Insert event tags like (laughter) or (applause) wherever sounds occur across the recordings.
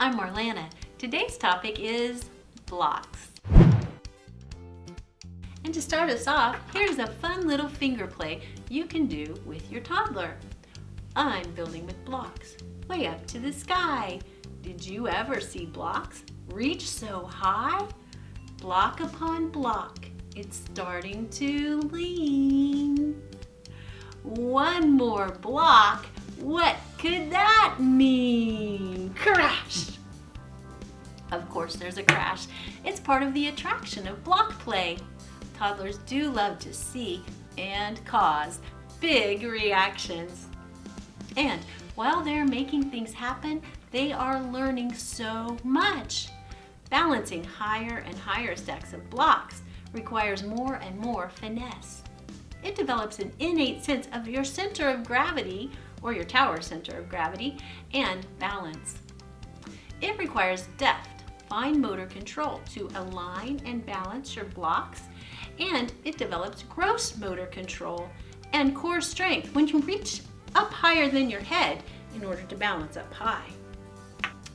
I'm Marlana. Today's topic is blocks. And to start us off, here's a fun little finger play you can do with your toddler. I'm building with blocks, way up to the sky. Did you ever see blocks reach so high? Block upon block, it's starting to lean. One more block, what could that mean? Crash! Of course there's a crash. It's part of the attraction of block play. Toddlers do love to see and cause big reactions. And while they're making things happen, they are learning so much. Balancing higher and higher stacks of blocks requires more and more finesse. It develops an innate sense of your center of gravity, or your tower center of gravity, and balance. It requires deft, fine motor control to align and balance your blocks and it develops gross motor control and core strength when you reach up higher than your head in order to balance up high.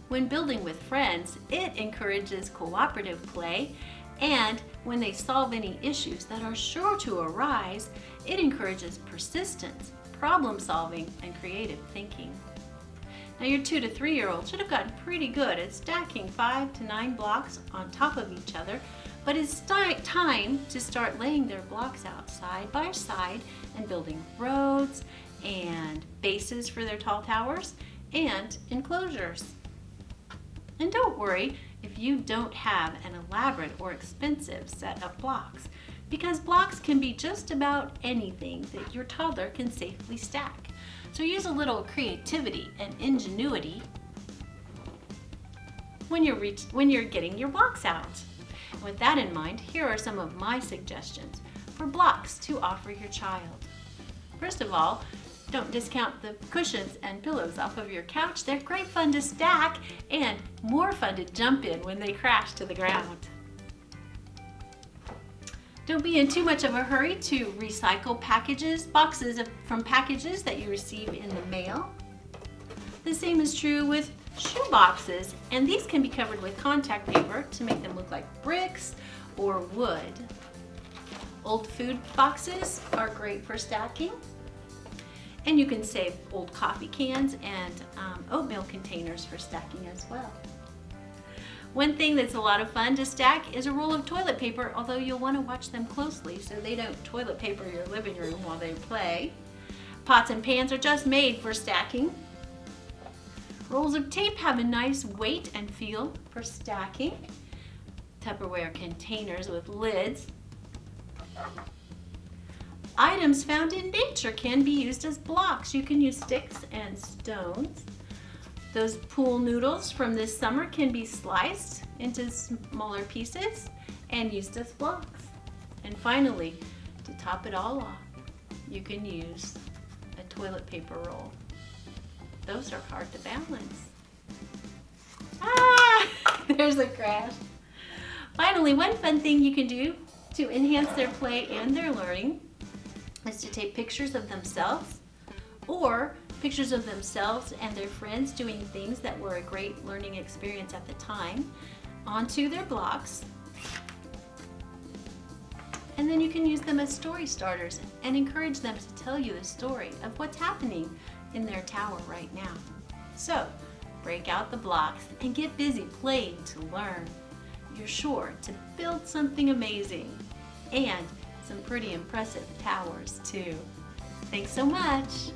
When building with friends, it encourages cooperative play and when they solve any issues that are sure to arise, it encourages persistence, problem solving, and creative thinking. Now your two to three year old should have gotten pretty good at stacking five to nine blocks on top of each other but it's time to start laying their blocks out side by side and building roads and bases for their tall towers and enclosures. And don't worry if you don't have an elaborate or expensive set of blocks because blocks can be just about anything that your toddler can safely stack. So use a little creativity and ingenuity when you're, when you're getting your blocks out. With that in mind, here are some of my suggestions for blocks to offer your child. First of all, don't discount the cushions and pillows off of your couch. They're great fun to stack and more fun to jump in when they crash to the ground. Don't be in too much of a hurry to recycle packages, boxes of, from packages that you receive in the mail. The same is true with shoe boxes, and these can be covered with contact paper to make them look like bricks or wood. Old food boxes are great for stacking. And you can save old coffee cans and um, oatmeal containers for stacking as well. One thing that's a lot of fun to stack is a roll of toilet paper, although you'll want to watch them closely so they don't toilet paper your living room while they play. Pots and pans are just made for stacking. Rolls of tape have a nice weight and feel for stacking. Tupperware containers with lids. Items found in nature can be used as blocks. You can use sticks and stones. Those pool noodles from this summer can be sliced into smaller pieces and used as blocks. And finally, to top it all off, you can use a toilet paper roll. Those are hard to balance. Ah, (laughs) there's a crash. Finally, one fun thing you can do to enhance their play and their learning is to take pictures of themselves or pictures of themselves and their friends doing things that were a great learning experience at the time onto their blocks. And then you can use them as story starters and encourage them to tell you the story of what's happening in their tower right now. So break out the blocks and get busy playing to learn. You're sure to build something amazing and some pretty impressive towers too. Thanks so much.